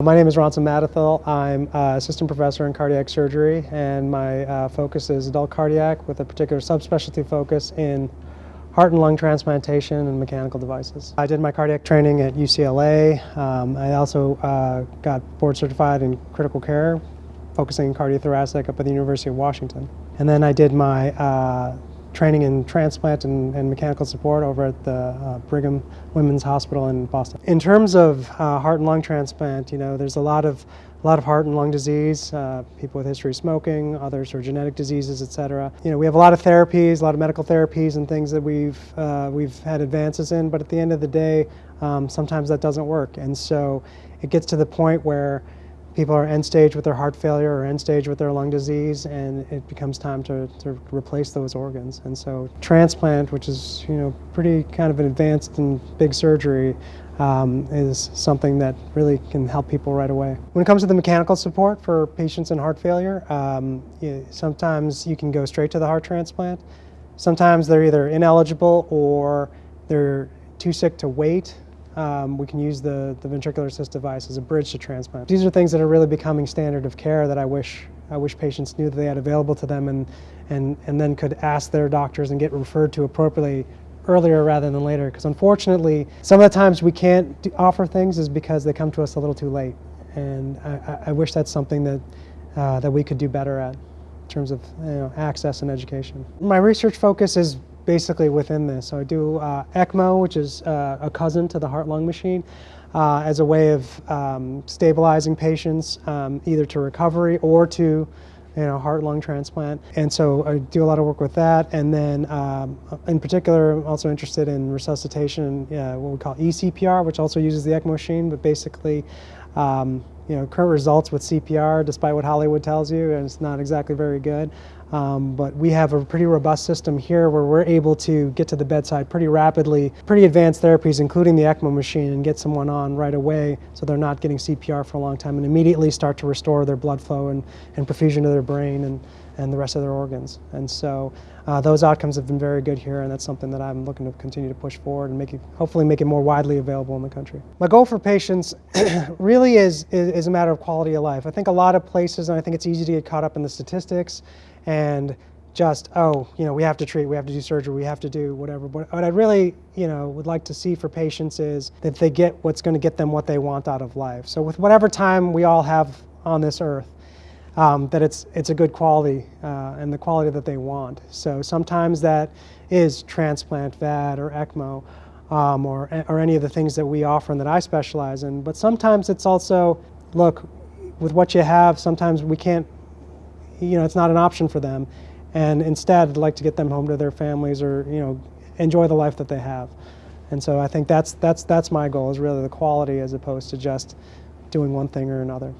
My name is Ronson Madathil. I'm uh, assistant professor in cardiac surgery and my uh, focus is adult cardiac with a particular subspecialty focus in heart and lung transplantation and mechanical devices. I did my cardiac training at UCLA. Um, I also uh, got board certified in critical care, focusing in cardiothoracic up at the University of Washington. And then I did my uh, training in transplant and, and, mechanical support over at the uh, Brigham Women's Hospital in Boston. In terms of uh, heart and lung transplant, you know, there's a lot of a lot of heart and lung disease, uh, people with history of smoking, others are genetic diseases, etc. You know, we have a lot of therapies, a lot of medical therapies and things that we've uh, we've had advances in, but at the end of the day, um, sometimes that doesn't work, and so it gets to the point where people are end stage with their heart failure or end stage with their lung disease and it becomes time to, to replace those organs. And so transplant, which is you know pretty kind of an advanced and big surgery, um, is something that really can help people right away. When it comes to the mechanical support for patients in heart failure, um, you, sometimes you can go straight to the heart transplant. Sometimes they're either ineligible or they're too sick to wait um, we can use the, the ventricular assist device as a bridge to transplant. These are things that are really becoming standard of care that I wish, I wish patients knew that they had available to them and, and, and then could ask their doctors and get referred to appropriately earlier rather than later. Because unfortunately, some of the times we can't offer things is because they come to us a little too late. And I, I wish that's something that, uh, that we could do better at in terms of you know, access and education. My research focus is basically within this. So I do uh, ECMO, which is uh, a cousin to the heart-lung machine, uh, as a way of um, stabilizing patients um, either to recovery or to you know, heart-lung transplant. And so I do a lot of work with that. And then um, in particular, I'm also interested in resuscitation, uh, what we call eCPR, which also uses the ECMO machine, but basically um, you know, current results with CPR, despite what Hollywood tells you, and it's not exactly very good. Um, but we have a pretty robust system here where we're able to get to the bedside pretty rapidly, pretty advanced therapies, including the ECMO machine, and get someone on right away so they're not getting CPR for a long time and immediately start to restore their blood flow and, and perfusion to their brain and, and the rest of their organs. And so uh, those outcomes have been very good here and that's something that I'm looking to continue to push forward and make it, hopefully make it more widely available in the country. My goal for patients really is, is, is a matter of quality of life. I think a lot of places, and I think it's easy to get caught up in the statistics and just, oh, you know, we have to treat, we have to do surgery, we have to do whatever. But what I really, you know, would like to see for patients is that they get what's going to get them what they want out of life. So with whatever time we all have on this earth, um, that it's, it's a good quality uh, and the quality that they want. So sometimes that is transplant, VAD, or ECMO, um, or, or any of the things that we offer and that I specialize in. But sometimes it's also, look, with what you have, sometimes we can't you know, it's not an option for them. And instead, I'd like to get them home to their families or, you know, enjoy the life that they have. And so I think that's, that's, that's my goal, is really the quality as opposed to just doing one thing or another.